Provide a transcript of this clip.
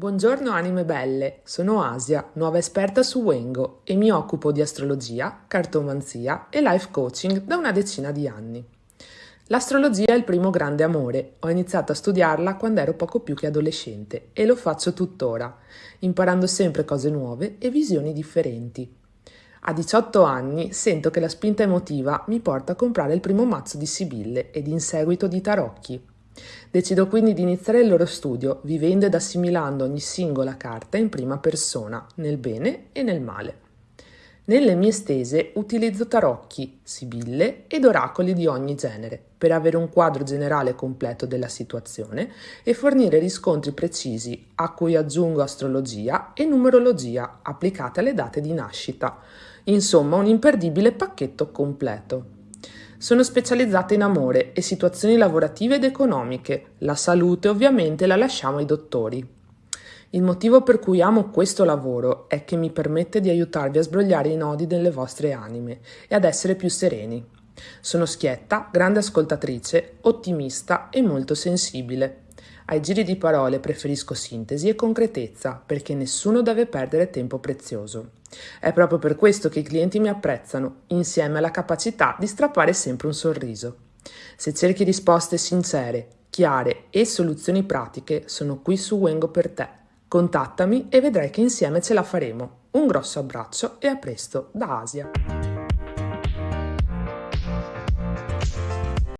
Buongiorno anime belle, sono Asia, nuova esperta su Wengo e mi occupo di astrologia, cartomanzia e life coaching da una decina di anni. L'astrologia è il primo grande amore, ho iniziato a studiarla quando ero poco più che adolescente e lo faccio tuttora, imparando sempre cose nuove e visioni differenti. A 18 anni sento che la spinta emotiva mi porta a comprare il primo mazzo di Sibille ed in seguito di tarocchi. Decido quindi di iniziare il loro studio, vivendo ed assimilando ogni singola carta in prima persona, nel bene e nel male. Nelle mie stese utilizzo tarocchi, sibille ed oracoli di ogni genere per avere un quadro generale completo della situazione e fornire riscontri precisi a cui aggiungo astrologia e numerologia applicate alle date di nascita. Insomma, un imperdibile pacchetto completo. Sono specializzata in amore e situazioni lavorative ed economiche. La salute ovviamente la lasciamo ai dottori. Il motivo per cui amo questo lavoro è che mi permette di aiutarvi a sbrogliare i nodi delle vostre anime e ad essere più sereni. Sono schietta, grande ascoltatrice, ottimista e molto sensibile. Ai giri di parole preferisco sintesi e concretezza perché nessuno deve perdere tempo prezioso. È proprio per questo che i clienti mi apprezzano, insieme alla capacità di strappare sempre un sorriso. Se cerchi risposte sincere, chiare e soluzioni pratiche, sono qui su Wengo per te. Contattami e vedrai che insieme ce la faremo. Un grosso abbraccio e a presto da Asia.